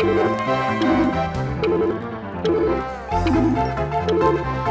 Thank you.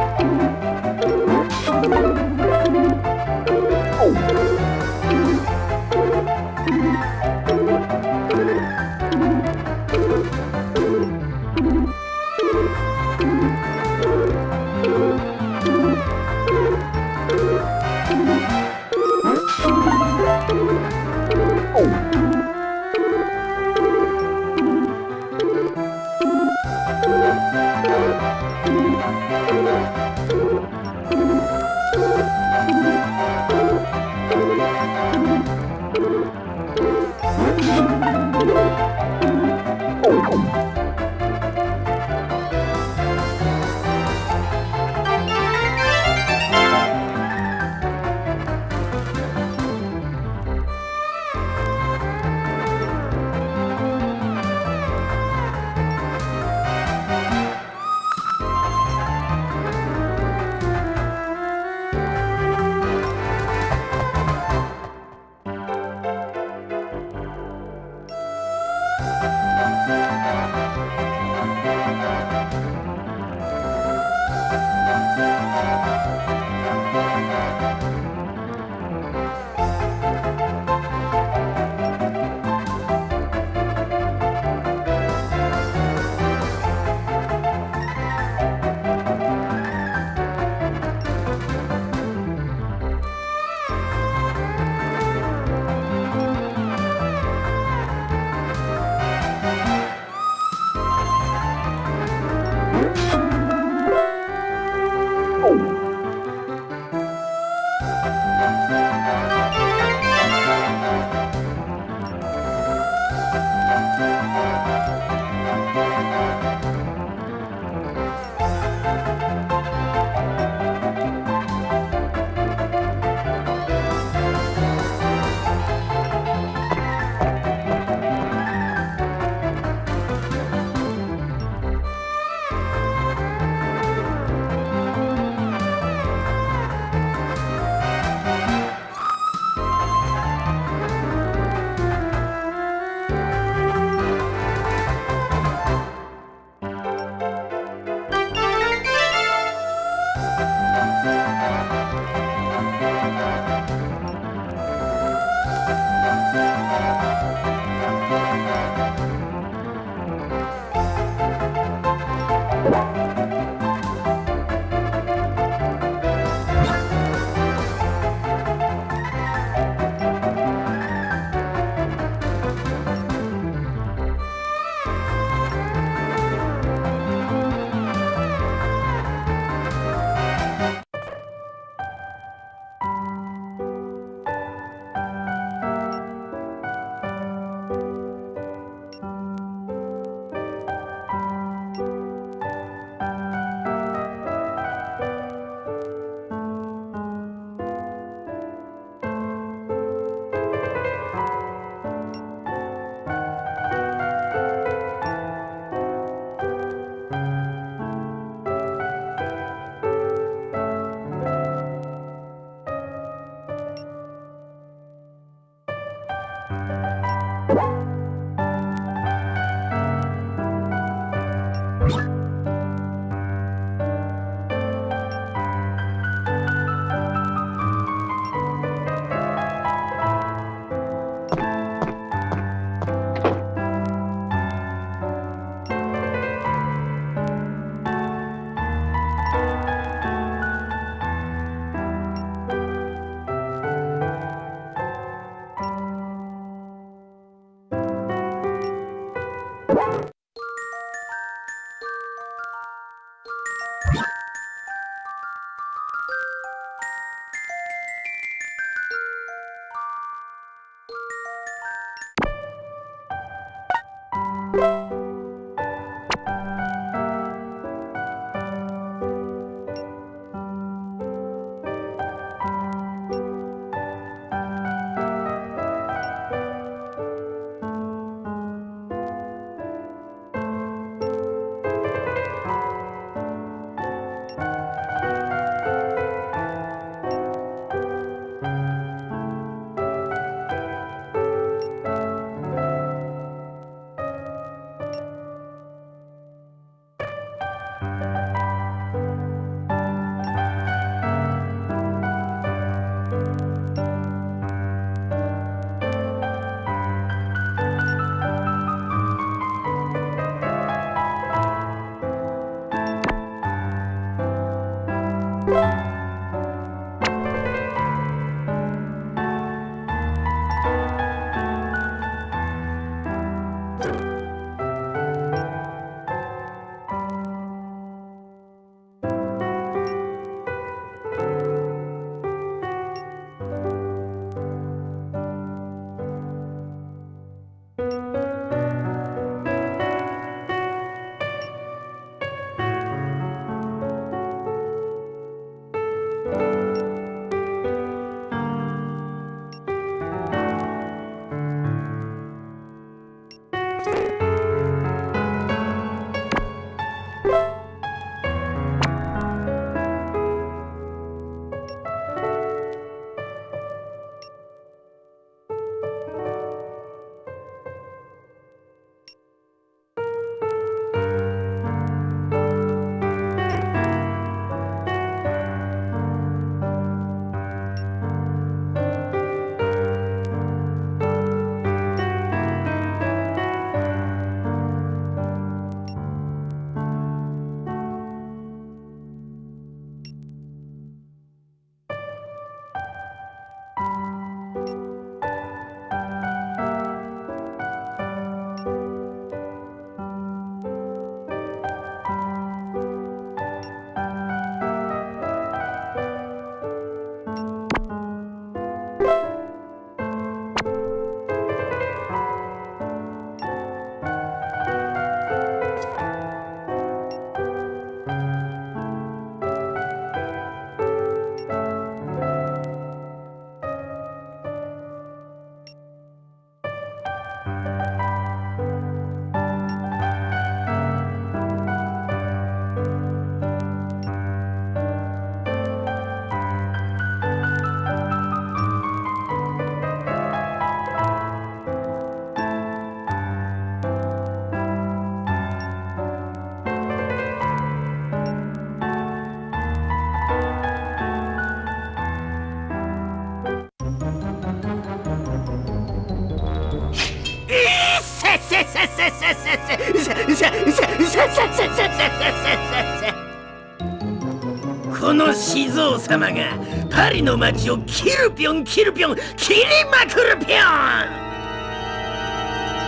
この静王様がパリの街をキルピョンキルピョン切りまくるぴょん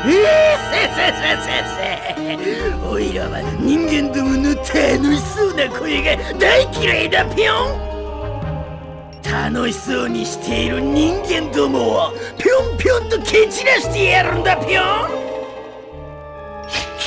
えせせせせせおいらは人間どもの楽しそうな声が大嫌いだぴょん楽しそうにしている人間どもをぴょんぴょんと蹴散らしてやるんだぴょん